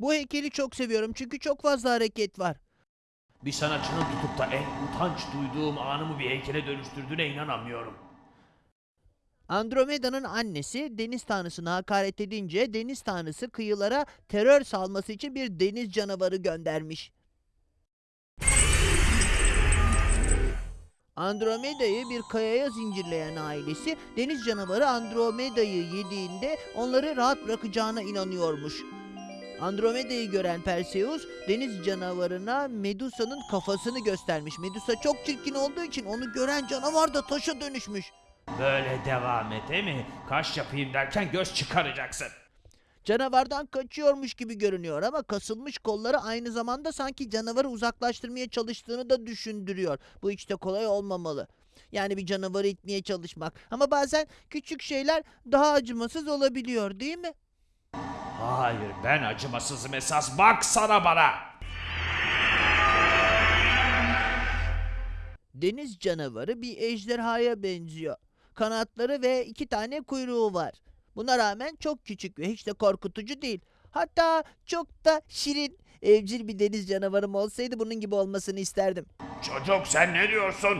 Bu heykeli çok seviyorum çünkü çok fazla hareket var. Bir sanatçının tutup da en utanç duyduğum anımı bir heykele dönüştürdüğüne inanamıyorum. Andromeda'nın annesi deniz tanrısına hakaret edince deniz tanrısı kıyılara terör salması için bir deniz canavarı göndermiş. Andromeda'yı bir kayaya zincirleyen ailesi deniz canavarı Andromeda'yı yediğinde onları rahat bırakacağına inanıyormuş. Andromeda'yı gören Perseus deniz canavarına Medusa'nın kafasını göstermiş. Medusa çok çirkin olduğu için onu gören canavar da taşa dönüşmüş. Böyle devam et değil mi? Kaş yapayım derken göz çıkaracaksın. Canavardan kaçıyormuş gibi görünüyor ama kasılmış kolları aynı zamanda sanki canavarı uzaklaştırmaya çalıştığını da düşündürüyor. Bu de kolay olmamalı. Yani bir canavarı itmeye çalışmak. Ama bazen küçük şeyler daha acımasız olabiliyor değil mi? Hayır ben acımasızım esas bak sana bana. Deniz canavarı bir ejderhaya benziyor. Kanatları ve iki tane kuyruğu var. Buna rağmen çok küçük ve hiç de korkutucu değil. Hatta çok da şirin. Evcil bir deniz canavarım olsaydı bunun gibi olmasını isterdim. Çocuk sen ne diyorsun?